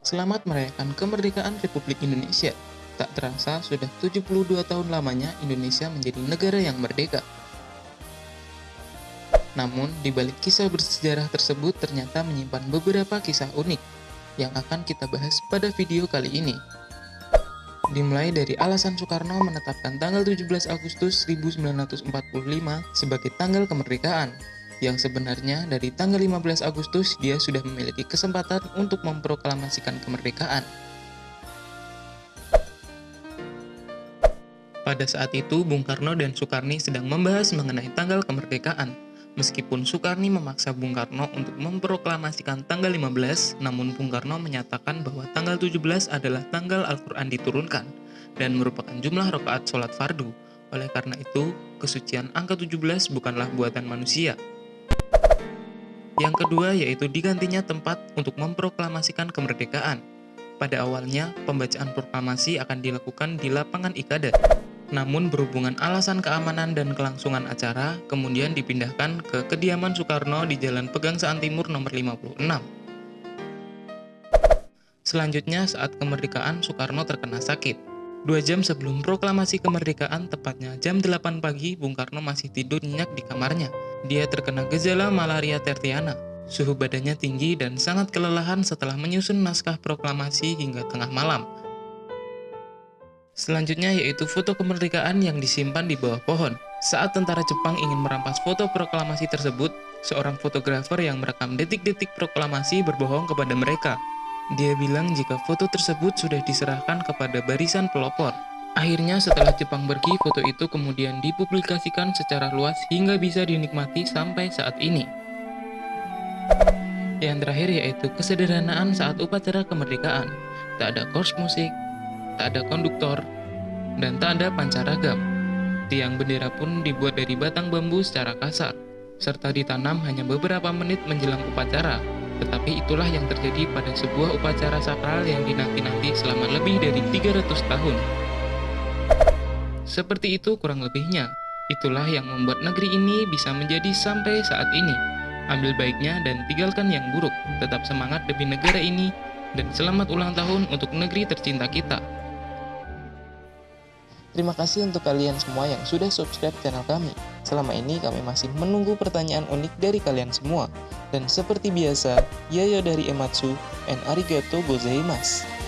Selamat merayakan kemerdekaan Republik Indonesia. Tak terasa sudah 72 tahun lamanya Indonesia menjadi negara yang merdeka. Namun, di balik kisah bersejarah tersebut ternyata menyimpan beberapa kisah unik yang akan kita bahas pada video kali ini. Dimulai dari alasan Soekarno menetapkan tanggal 17 Agustus 1945 sebagai tanggal kemerdekaan, yang sebenarnya dari tanggal 15 Agustus dia sudah memiliki kesempatan untuk memproklamasikan kemerdekaan. Pada saat itu, Bung Karno dan Soekarni sedang membahas mengenai tanggal kemerdekaan. Meskipun Soekarni memaksa Bung Karno untuk memproklamasikan tanggal 15, namun Bung Karno menyatakan bahwa tanggal 17 adalah tanggal Al-Quran diturunkan dan merupakan jumlah rakaat sholat fardu. Oleh karena itu, kesucian angka 17 bukanlah buatan manusia. Yang kedua yaitu digantinya tempat untuk memproklamasikan kemerdekaan. Pada awalnya, pembacaan proklamasi akan dilakukan di lapangan Ikada, namun berhubungan alasan keamanan dan kelangsungan acara, kemudian dipindahkan ke kediaman Soekarno di Jalan Pegangsaan Timur nomor 56. Selanjutnya, saat kemerdekaan, Soekarno terkena sakit. Dua jam sebelum proklamasi kemerdekaan, tepatnya jam 8 pagi, Bung Karno masih tidur nyenyak di kamarnya. Dia terkena gejala malaria tertiana. Suhu badannya tinggi dan sangat kelelahan setelah menyusun naskah proklamasi hingga tengah malam. Selanjutnya yaitu foto kemerdekaan yang disimpan di bawah pohon. Saat tentara Jepang ingin merampas foto proklamasi tersebut, seorang fotografer yang merekam detik-detik proklamasi berbohong kepada mereka. Dia bilang jika foto tersebut sudah diserahkan kepada barisan pelopor. Akhirnya setelah Jepang pergi, foto itu kemudian dipublikasikan secara luas hingga bisa dinikmati sampai saat ini. Yang terakhir yaitu kesederhanaan saat upacara kemerdekaan. Tak ada kors musik, tak ada konduktor, dan tak ada pancaragam. Tiang bendera pun dibuat dari batang bambu secara kasar, serta ditanam hanya beberapa menit menjelang upacara. Tetapi itulah yang terjadi pada sebuah upacara sakral yang dinanti-nanti selama lebih dari 300 tahun. Seperti itu kurang lebihnya. Itulah yang membuat negeri ini bisa menjadi sampai saat ini. Ambil baiknya dan tinggalkan yang buruk. Tetap semangat demi negara ini dan selamat ulang tahun untuk negeri tercinta kita. Terima kasih untuk kalian semua yang sudah subscribe channel kami. Selama ini kami masih menunggu pertanyaan unik dari kalian semua. Dan seperti biasa, Yayo dari Ematsu and arigato gozaimasu.